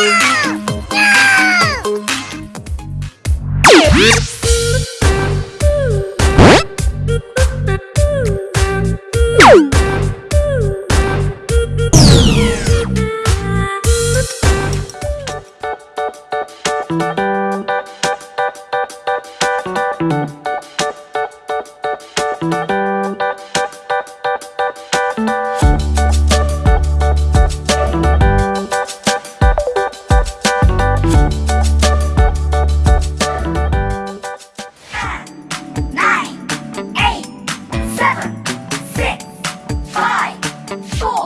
Woo! Four.